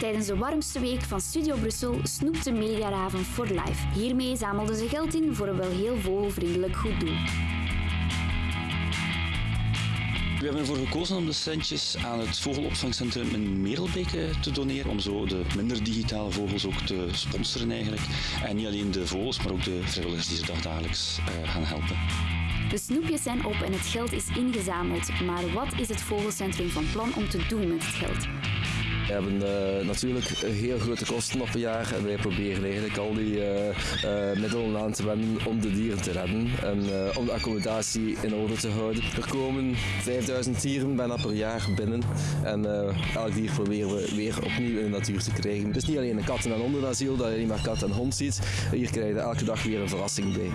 Tijdens de warmste week van Studio Brussel snoepte Mediaraven for Life. Hiermee zamelden ze geld in voor een wel heel vogelvriendelijk goed doel. We hebben ervoor gekozen om de centjes aan het vogelopvangcentrum in Merelbeke te doneren, om zo de minder digitale vogels ook te sponsoren eigenlijk. En niet alleen de vogels, maar ook de vrijwilligers die ze dagelijks uh, gaan helpen. De snoepjes zijn op en het geld is ingezameld. Maar wat is het vogelcentrum van plan om te doen met het geld? We hebben uh, natuurlijk heel grote kosten op een jaar en wij proberen eigenlijk al die uh, middelen aan te wenden om de dieren te redden en om de accommodatie in orde te houden. Er komen 5000 dieren bijna per jaar binnen en elk dier proberen we weer opnieuw in de natuur te krijgen. Het is niet alleen een katten- en hondenasiel dat je niet maar kat en hond ziet, hier krijg je elke dag weer een verrassing bij.